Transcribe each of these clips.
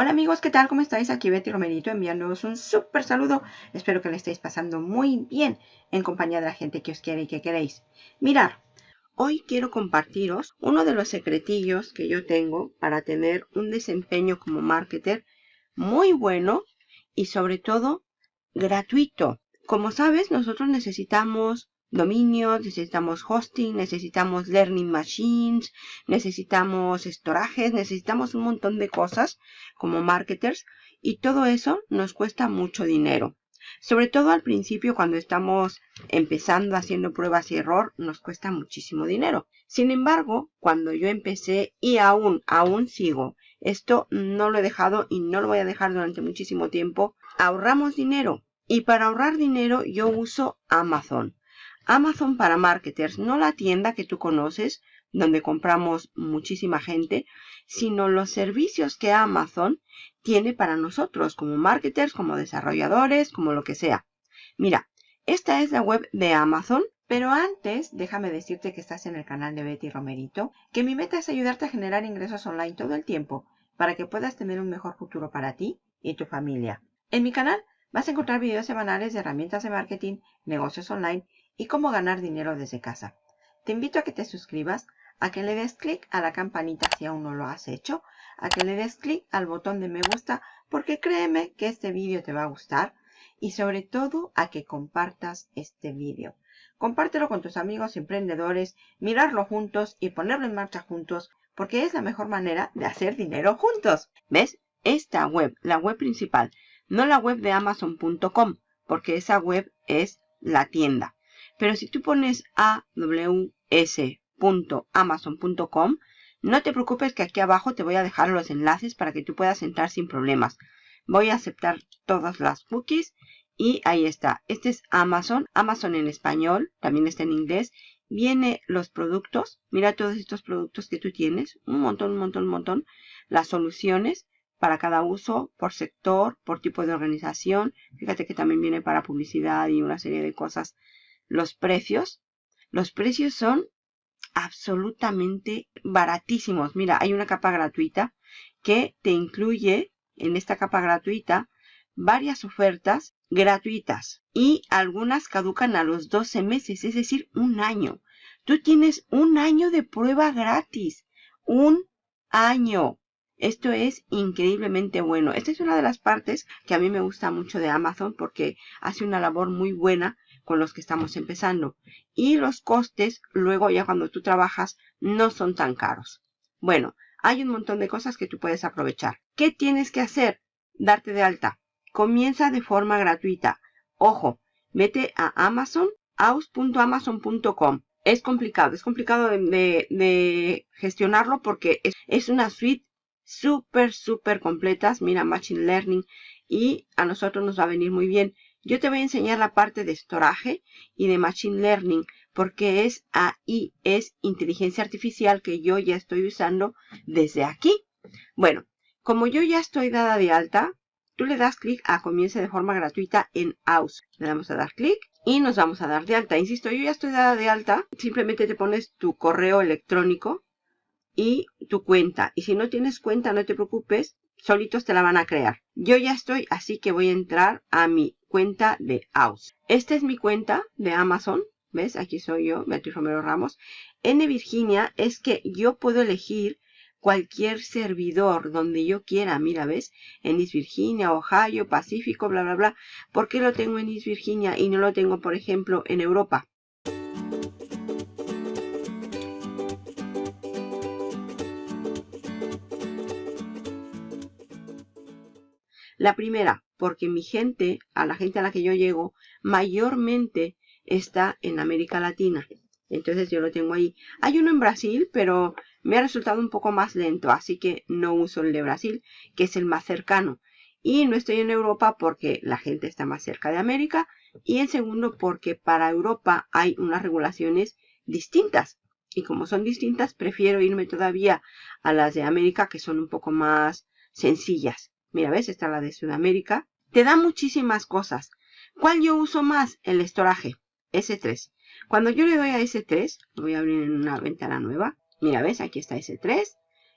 Hola amigos, ¿qué tal? ¿Cómo estáis? Aquí Betty Romerito enviándoos un súper saludo. Espero que le estéis pasando muy bien en compañía de la gente que os quiere y que queréis. Mirar, hoy quiero compartiros uno de los secretillos que yo tengo para tener un desempeño como marketer muy bueno y sobre todo gratuito. Como sabes, nosotros necesitamos dominios, necesitamos hosting, necesitamos learning machines, necesitamos storage, necesitamos un montón de cosas como marketers y todo eso nos cuesta mucho dinero. Sobre todo al principio cuando estamos empezando haciendo pruebas y error nos cuesta muchísimo dinero. Sin embargo, cuando yo empecé y aún, aún sigo, esto no lo he dejado y no lo voy a dejar durante muchísimo tiempo, ahorramos dinero. Y para ahorrar dinero yo uso Amazon. Amazon para marketers, no la tienda que tú conoces, donde compramos muchísima gente, sino los servicios que Amazon tiene para nosotros, como marketers, como desarrolladores, como lo que sea. Mira, esta es la web de Amazon, pero antes déjame decirte que estás en el canal de Betty Romerito, que mi meta es ayudarte a generar ingresos online todo el tiempo, para que puedas tener un mejor futuro para ti y tu familia. En mi canal vas a encontrar videos semanales de herramientas de marketing, negocios online y cómo ganar dinero desde casa. Te invito a que te suscribas, a que le des clic a la campanita si aún no lo has hecho, a que le des clic al botón de me gusta porque créeme que este vídeo te va a gustar y sobre todo a que compartas este vídeo. Compártelo con tus amigos emprendedores, mirarlo juntos y ponerlo en marcha juntos porque es la mejor manera de hacer dinero juntos. ¿Ves? Esta web, la web principal, no la web de amazon.com porque esa web es la tienda. Pero si tú pones aws.amazon.com, no te preocupes que aquí abajo te voy a dejar los enlaces para que tú puedas entrar sin problemas. Voy a aceptar todas las cookies y ahí está. Este es Amazon, Amazon en español, también está en inglés. Viene los productos, mira todos estos productos que tú tienes, un montón, un montón, un montón. Las soluciones para cada uso, por sector, por tipo de organización. Fíjate que también viene para publicidad y una serie de cosas los precios. Los precios son absolutamente baratísimos. Mira, hay una capa gratuita que te incluye en esta capa gratuita varias ofertas gratuitas y algunas caducan a los 12 meses, es decir, un año. Tú tienes un año de prueba gratis. Un año. Esto es increíblemente bueno. Esta es una de las partes que a mí me gusta mucho de Amazon porque hace una labor muy buena con los que estamos empezando. Y los costes, luego ya cuando tú trabajas, no son tan caros. Bueno, hay un montón de cosas que tú puedes aprovechar. ¿Qué tienes que hacer? Darte de alta. Comienza de forma gratuita. Ojo, vete a Amazon, aus.amazon.com. Es complicado, es complicado de, gestionarlo porque es, una suite súper, súper completas. Mira, Machine Learning. Y a nosotros nos va a venir muy bien. Yo te voy a enseñar la parte de storage y de Machine Learning porque es ahí, es inteligencia artificial que yo ya estoy usando desde aquí. Bueno, como yo ya estoy dada de alta, tú le das clic a comience de forma gratuita en AUS. Le damos a dar clic y nos vamos a dar de alta. Insisto, yo ya estoy dada de alta. Simplemente te pones tu correo electrónico y tu cuenta. Y si no tienes cuenta, no te preocupes, solitos te la van a crear. Yo ya estoy, así que voy a entrar a mi cuenta de AUS. Esta es mi cuenta de Amazon. ¿Ves? Aquí soy yo, Beatriz Romero Ramos. N Virginia es que yo puedo elegir cualquier servidor donde yo quiera. Mira, ¿ves? En East Virginia, Ohio, Pacífico, bla, bla, bla. ¿Por qué lo tengo en East Virginia y no lo tengo, por ejemplo, en Europa? La primera, porque mi gente, a la gente a la que yo llego, mayormente está en América Latina. Entonces yo lo tengo ahí. Hay uno en Brasil, pero me ha resultado un poco más lento, así que no uso el de Brasil, que es el más cercano. Y no estoy en Europa porque la gente está más cerca de América. Y en segundo, porque para Europa hay unas regulaciones distintas. Y como son distintas, prefiero irme todavía a las de América, que son un poco más sencillas. Mira, ¿ves? Esta es la de Sudamérica. Te da muchísimas cosas. ¿Cuál yo uso más? El estoraje. S3. Cuando yo le doy a S3, lo voy a abrir en una ventana nueva. Mira, ¿ves? Aquí está S3.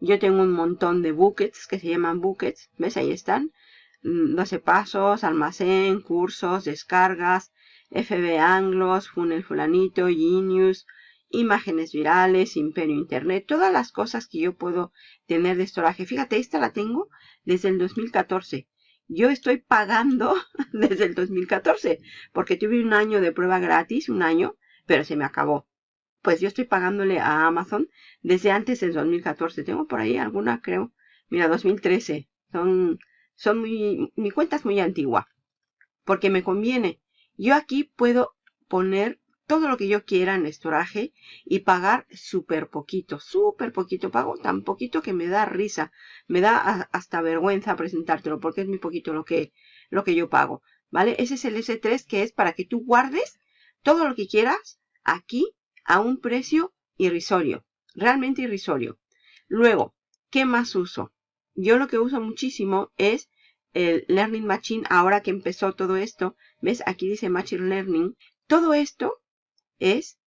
Yo tengo un montón de buckets que se llaman buckets. ¿Ves? Ahí están. 12 mm, pasos, almacén, cursos, descargas, FB Anglos, Funnel Fulanito, Genius, imágenes virales, Imperio Internet, todas las cosas que yo puedo tener de estoraje. Fíjate, esta la tengo desde el 2014. Yo estoy pagando desde el 2014 porque tuve un año de prueba gratis, un año, pero se me acabó. Pues yo estoy pagándole a Amazon desde antes del 2014. Tengo por ahí alguna, creo. Mira, 2013. Son, son muy, mi cuenta es muy antigua. Porque me conviene. Yo aquí puedo poner todo lo que yo quiera en estoraje y pagar súper poquito, súper poquito. Pago tan poquito que me da risa, me da hasta vergüenza presentártelo porque es muy poquito lo que, lo que yo pago. ¿Vale? Ese es el S3 que es para que tú guardes todo lo que quieras aquí a un precio irrisorio, realmente irrisorio. Luego, ¿qué más uso? Yo lo que uso muchísimo es el Learning Machine, ahora que empezó todo esto, ¿ves? Aquí dice Machine Learning. Todo esto es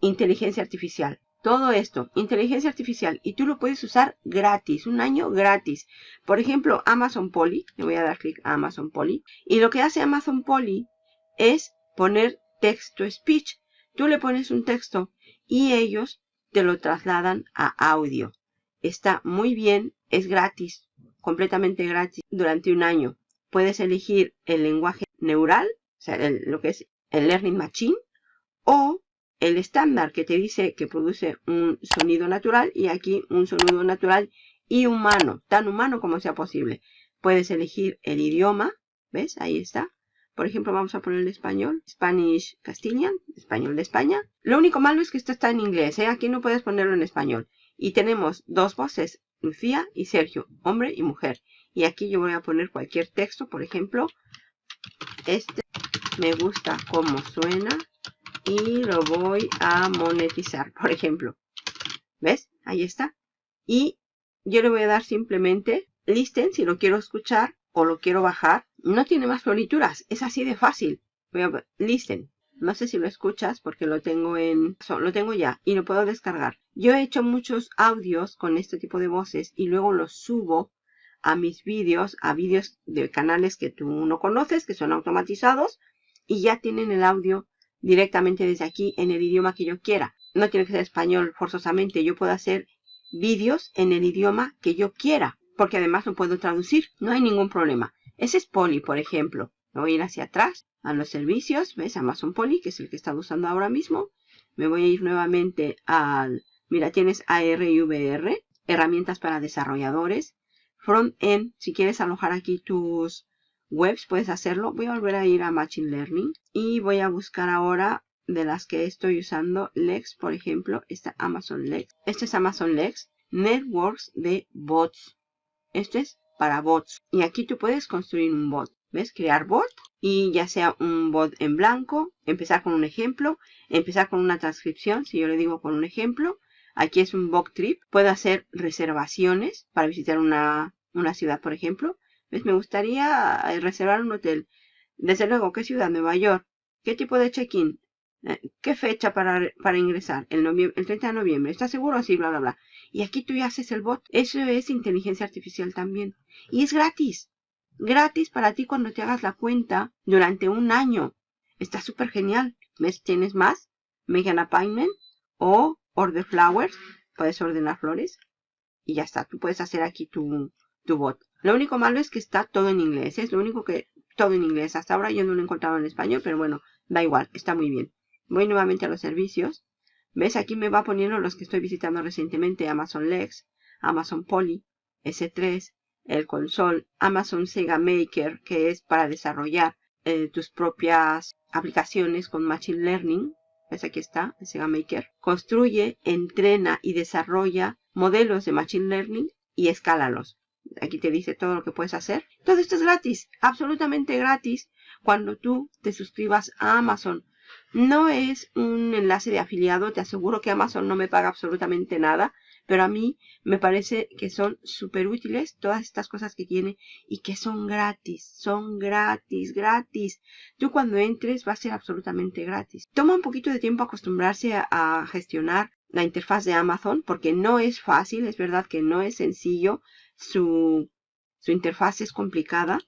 inteligencia artificial. Todo esto, inteligencia artificial. Y tú lo puedes usar gratis, un año gratis. Por ejemplo, Amazon Poly. Le voy a dar clic a Amazon Poly. Y lo que hace Amazon Poly es poner texto speech. Tú le pones un texto y ellos te lo trasladan a audio. Está muy bien, es gratis, completamente gratis durante un año. Puedes elegir el lenguaje neural, o sea, lo que es el Learning Machine, o el estándar que te dice que produce un sonido natural y aquí un sonido natural y humano, tan humano como sea posible. Puedes elegir el idioma, ¿ves? Ahí está. Por ejemplo, vamos a poner el español, Spanish Castilian, español de España. Lo único malo es que esto está en inglés, ¿eh? Aquí no puedes ponerlo en español. Y tenemos dos voces, Lucía y Sergio, hombre y mujer. Y aquí yo voy a poner cualquier texto, por ejemplo, este me gusta cómo suena y lo voy a monetizar, por ejemplo. ¿Ves? Ahí está. Y yo le voy a dar simplemente listen si lo quiero escuchar o lo quiero bajar. No tiene más florituras, es así de fácil. Voy a listen. No sé si lo escuchas porque lo tengo en... Lo tengo ya y lo puedo descargar. Yo he hecho muchos audios con este tipo de voces y luego los subo a mis vídeos, a vídeos de canales que tú no conoces, que son automatizados y ya tienen el audio directamente desde aquí en el idioma que yo quiera. No tiene que ser español forzosamente. Yo puedo hacer vídeos en el idioma que yo quiera. Porque además lo puedo traducir. No hay ningún problema. Ese es Poly, por ejemplo. Me voy a ir hacia atrás a los servicios. ¿Ves? Amazon Poly, que es el que está usando ahora mismo. Me voy a ir nuevamente al... Mira, tienes AR y VR. Herramientas para desarrolladores. Front-end. Si quieres alojar aquí tus webs puedes hacerlo. Voy a volver a ir a Machine Learning y voy a buscar ahora de las que estoy usando Lex, por ejemplo, esta Amazon Lex. Este es Amazon Lex, Networks de bots. Este es para bots. Y aquí tú puedes construir un bot. ¿Ves? Crear bot y ya sea un bot en blanco, empezar con un ejemplo, empezar con una transcripción, si yo le digo con un ejemplo. Aquí es un bot trip. Puedo hacer reservaciones para visitar una, una ciudad, por ejemplo. Me gustaría eh, reservar un hotel. Desde luego, ¿qué ciudad? Nueva York. ¿Qué tipo de check-in? Eh, ¿Qué fecha para, para ingresar? El, el 30 de noviembre. ¿Estás seguro? Sí, bla, bla, bla. Y aquí tú ya haces el bot. Eso es inteligencia artificial también. Y es gratis. Gratis para ti cuando te hagas la cuenta durante un año. Está súper genial. ¿Ves? Tienes más. Make an appointment. O order flowers. Puedes ordenar flores. Y ya está. Tú puedes hacer aquí tu, tu bot. Lo único malo es que está todo en inglés. Es lo único que todo en inglés. Hasta ahora yo no lo he encontrado en español, pero bueno, da igual, está muy bien. Voy nuevamente a los servicios. ¿Ves? Aquí me va poniendo los que estoy visitando recientemente. Amazon Lex, Amazon Poly, S3, el console, Amazon Sega Maker, que es para desarrollar eh, tus propias aplicaciones con Machine Learning. ¿Ves? Aquí está, el Sega Maker. Construye, entrena y desarrolla modelos de Machine Learning y escálalos. Aquí te dice todo lo que puedes hacer. Todo esto es gratis, absolutamente gratis, cuando tú te suscribas a Amazon. No es un enlace de afiliado, te aseguro que Amazon no me paga absolutamente nada, pero a mí me parece que son súper útiles todas estas cosas que tiene y que son gratis, son gratis, gratis. Tú cuando entres va a ser absolutamente gratis. Toma un poquito de tiempo acostumbrarse a, gestionar la interfaz de Amazon porque no es fácil, es verdad que no es sencillo, su, su interfaz es complicada,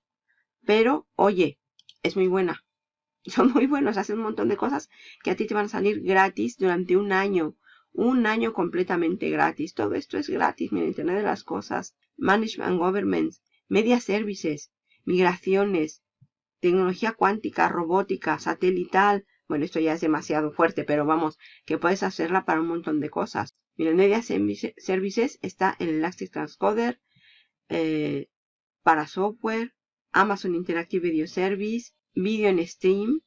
pero oye, es muy buena. Son muy buenos, hacen un montón de cosas que a ti te van a salir gratis durante un año. Un año completamente gratis. Todo esto es gratis. Mira, Internet de las Cosas, Management Government, Media Services, Migraciones, Tecnología cuántica, robótica, satelital. Bueno, esto ya es demasiado fuerte, pero vamos, que puedes hacerla para un montón de cosas. Mira, Media Services está en Elastic Transcoder, eh, para software, Amazon Interactive Video Service, Video en Stream,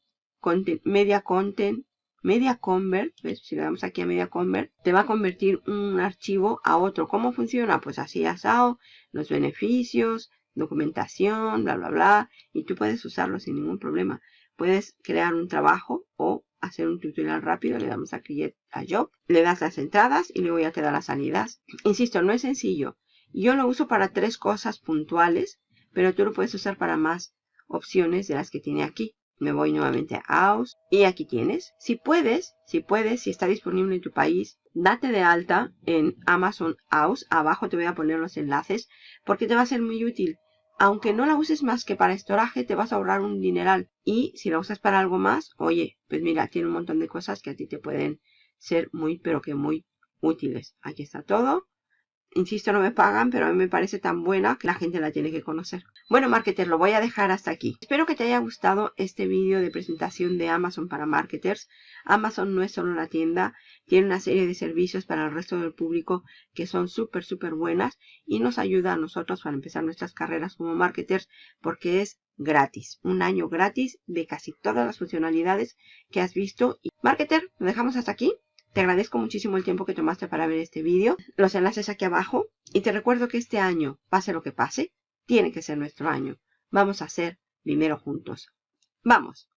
Media Content, Media Convert, si le damos aquí a Media Convert, te va a convertir un archivo a otro. ¿Cómo funciona? Pues así asado, los beneficios, documentación, bla, bla, bla, y tú puedes usarlo sin ningún problema. Puedes crear un trabajo o hacer un tutorial rápido, le damos a Create a Job, le das las entradas y luego ya te da las salidas. Insisto, no es sencillo. Yo lo uso para tres cosas puntuales, pero tú lo puedes usar para más opciones de las que tiene aquí. Me voy nuevamente a AUS y aquí tienes. Si puedes, si puedes, si está disponible en tu país, date de alta en Amazon AUS. Abajo te voy a poner los enlaces porque te va a ser muy útil. Aunque no la uses más que para estoraje, te vas a ahorrar un dineral. Y si la usas para algo más, oye, pues mira, tiene un montón de cosas que a ti te pueden ser muy, pero que muy útiles. Aquí está todo. Insisto, no me pagan, pero a mí me parece tan buena que la gente la tiene que conocer. Bueno, marketers, lo voy a dejar hasta aquí. Espero que te haya gustado este vídeo de presentación de Amazon para marketers. Amazon no es solo la tienda, tiene una serie de servicios para el resto del público que son súper, súper buenas y nos ayuda a nosotros para empezar nuestras carreras como marketers porque es gratis. Un año gratis de casi todas las funcionalidades que has visto. Y marketer, lo dejamos hasta aquí. Te agradezco muchísimo el tiempo que tomaste para ver este vídeo. Los enlaces aquí abajo. Y te recuerdo que este año, pase lo que pase, tiene que ser nuestro año. Vamos a ser primero juntos. ¡Vamos!